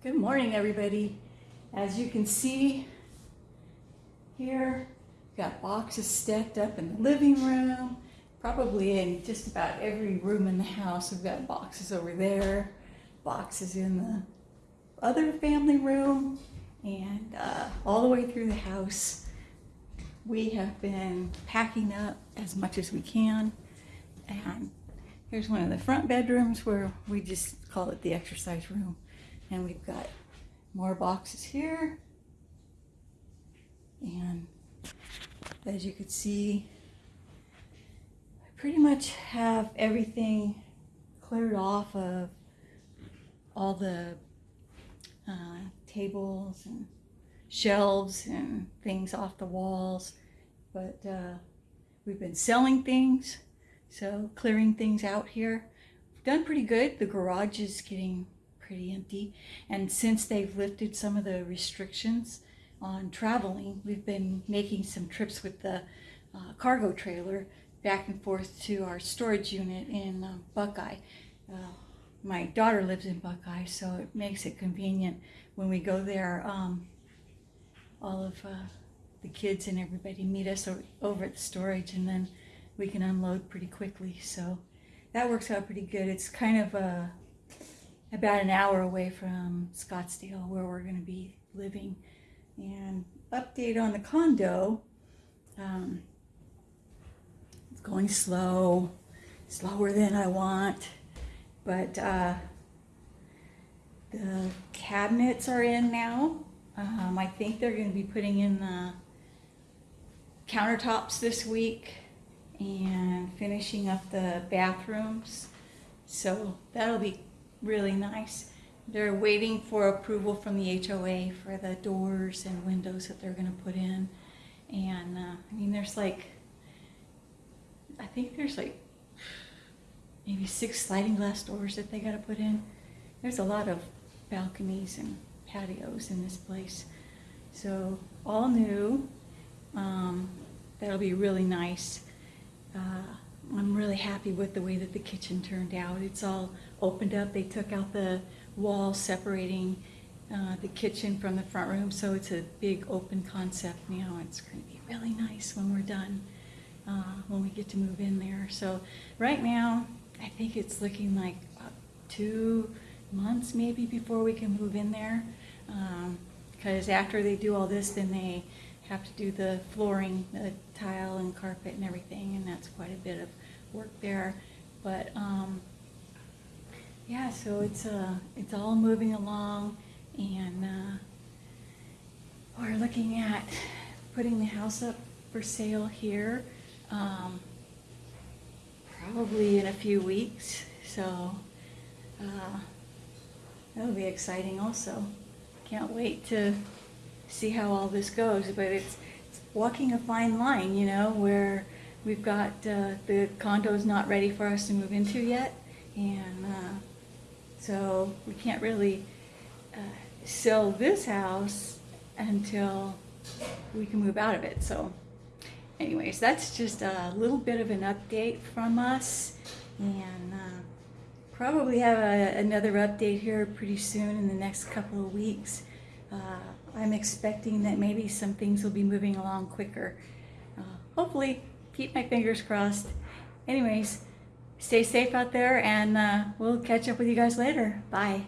Good morning, everybody. As you can see here, we've got boxes stacked up in the living room, probably in just about every room in the house. We've got boxes over there, boxes in the other family room, and uh, all the way through the house. We have been packing up as much as we can, and here's one of the front bedrooms where we just call it the exercise room. And we've got more boxes here. And as you can see, I pretty much have everything cleared off of all the uh, tables and shelves and things off the walls. But uh, we've been selling things, so clearing things out here. Done pretty good. The garage is getting pretty empty. And since they've lifted some of the restrictions on traveling, we've been making some trips with the uh, cargo trailer back and forth to our storage unit in uh, Buckeye. Uh, my daughter lives in Buckeye, so it makes it convenient when we go there. Um, all of uh, the kids and everybody meet us over at the storage, and then we can unload pretty quickly. So that works out pretty good. It's kind of a about an hour away from Scottsdale where we're going to be living. And update on the condo, um, it's going slow, slower than I want, but uh, the cabinets are in now. Um, I think they're going to be putting in the countertops this week and finishing up the bathrooms. So that'll be really nice. They're waiting for approval from the HOA for the doors and windows that they're going to put in. And uh, I mean, there's like, I think there's like maybe six sliding glass doors that they got to put in. There's a lot of balconies and patios in this place. So all new. Um, that'll be really nice. Uh, I'm really happy with the way that the kitchen turned out. It's all opened up. They took out the wall separating uh, the kitchen from the front room, so it's a big open concept now. It's going to be really nice when we're done, uh, when we get to move in there. So right now, I think it's looking like two months maybe before we can move in there. Because um, after they do all this, then they have to do the flooring, the tile and carpet and everything, and that's quite a bit of work there. But um, yeah, so it's uh, it's all moving along, and uh, we're looking at putting the house up for sale here, um, probably in a few weeks. So uh, that'll be exciting also. Can't wait to see how all this goes, but it's, it's walking a fine line, you know, where we've got uh, the condo's not ready for us to move into yet, and uh, so we can't really uh, sell this house until we can move out of it. So anyways, that's just a little bit of an update from us, and uh, probably have a, another update here pretty soon in the next couple of weeks. Uh, I'm expecting that maybe some things will be moving along quicker. Uh, hopefully, keep my fingers crossed. Anyways, stay safe out there and uh, we'll catch up with you guys later. Bye.